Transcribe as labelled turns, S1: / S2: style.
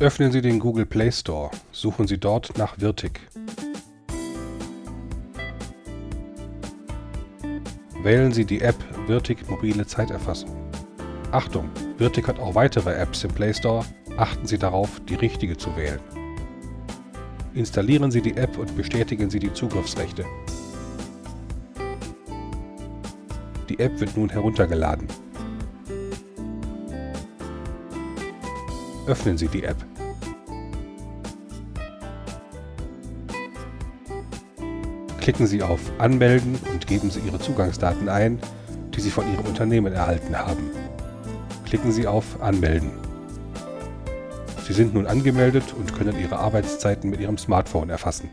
S1: Öffnen Sie den Google Play Store. Suchen Sie dort nach Wirtig. Wählen Sie die App Wirtig Mobile Zeiterfassung. Achtung! Wirtig hat auch weitere Apps im Play Store. Achten Sie darauf, die richtige zu wählen. Installieren Sie die App und bestätigen Sie die Zugriffsrechte. Die App wird nun heruntergeladen. Öffnen Sie die App. Klicken Sie auf Anmelden und geben Sie Ihre Zugangsdaten ein, die Sie von Ihrem Unternehmen erhalten haben. Klicken Sie auf Anmelden. Sie sind nun angemeldet und können Ihre Arbeitszeiten mit Ihrem Smartphone erfassen.